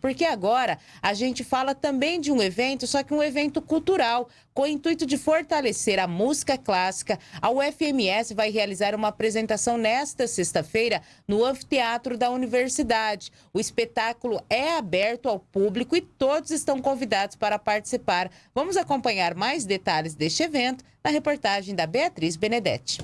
porque agora a gente fala também de um evento, só que um evento cultural, com o intuito de fortalecer a música clássica. A UFMS vai realizar uma apresentação nesta sexta-feira no anfiteatro da universidade. O espetáculo é aberto ao público e todos estão convidados para participar. Vamos acompanhar mais detalhes deste evento na reportagem da Beatriz Benedetti.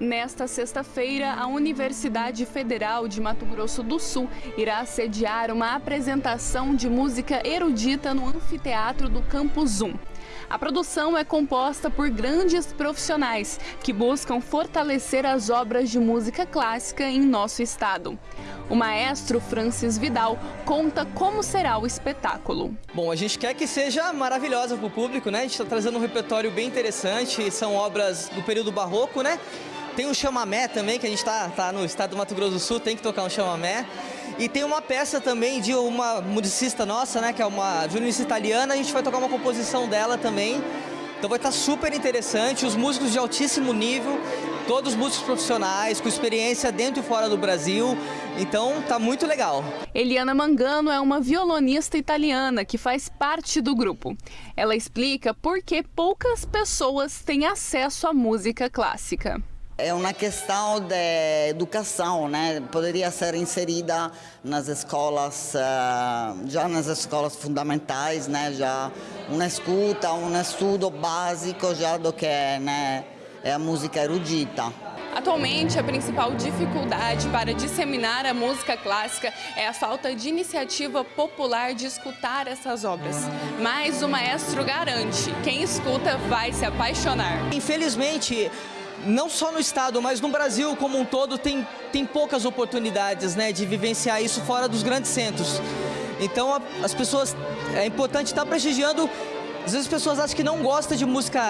Nesta sexta-feira, a Universidade Federal de Mato Grosso do Sul irá sediar uma apresentação de música erudita no anfiteatro do Campus 1. A produção é composta por grandes profissionais que buscam fortalecer as obras de música clássica em nosso estado. O maestro Francis Vidal conta como será o espetáculo. Bom, a gente quer que seja maravilhosa para o público, né? A gente está trazendo um repertório bem interessante, são obras do período barroco, né? Tem um chamamé também, que a gente está tá no estado do Mato Grosso do Sul, tem que tocar um chamamé. E tem uma peça também de uma musicista nossa, né, que é uma violinista italiana, a gente vai tocar uma composição dela também. Então vai estar super interessante, os músicos de altíssimo nível, todos músicos profissionais, com experiência dentro e fora do Brasil, então tá muito legal. Eliana Mangano é uma violonista italiana que faz parte do grupo. Ela explica por que poucas pessoas têm acesso à música clássica. É uma questão de educação, né? Poderia ser inserida nas escolas, eh, já nas escolas fundamentais, né? Já uma escuta, um estudo básico já do que né? é a música erudita. Atualmente, a principal dificuldade para disseminar a música clássica é a falta de iniciativa popular de escutar essas obras. Mas o maestro garante, quem escuta vai se apaixonar. Infelizmente, não só no estado, mas no Brasil como um todo, tem, tem poucas oportunidades né, de vivenciar isso fora dos grandes centros. Então a, as pessoas, é importante estar prestigiando, às vezes as pessoas acham que não gostam de música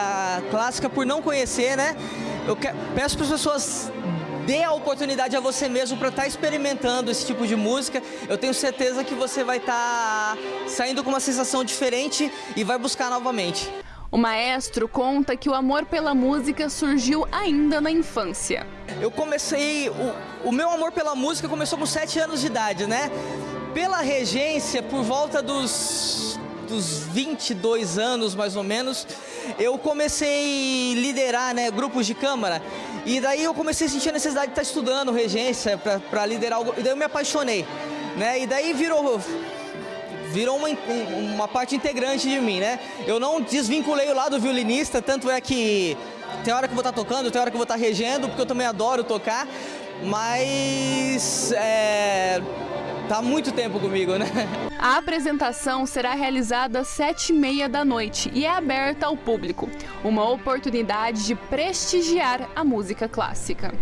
clássica por não conhecer, né? Eu que, peço para as pessoas dê a oportunidade a você mesmo para estar experimentando esse tipo de música. Eu tenho certeza que você vai estar saindo com uma sensação diferente e vai buscar novamente. O maestro conta que o amor pela música surgiu ainda na infância. Eu comecei, o, o meu amor pela música começou com 7 anos de idade, né? Pela regência, por volta dos, dos 22 anos mais ou menos, eu comecei a liderar né, grupos de câmara. E daí eu comecei a sentir a necessidade de estar estudando regência para liderar, e daí eu me apaixonei. Né? E daí virou virou uma, uma parte integrante de mim, né? Eu não desvinculei o lado violinista, tanto é que tem hora que eu vou estar tocando, tem hora que eu vou estar regendo, porque eu também adoro tocar, mas é, tá muito tempo comigo, né? A apresentação será realizada às sete e meia da noite e é aberta ao público. Uma oportunidade de prestigiar a música clássica.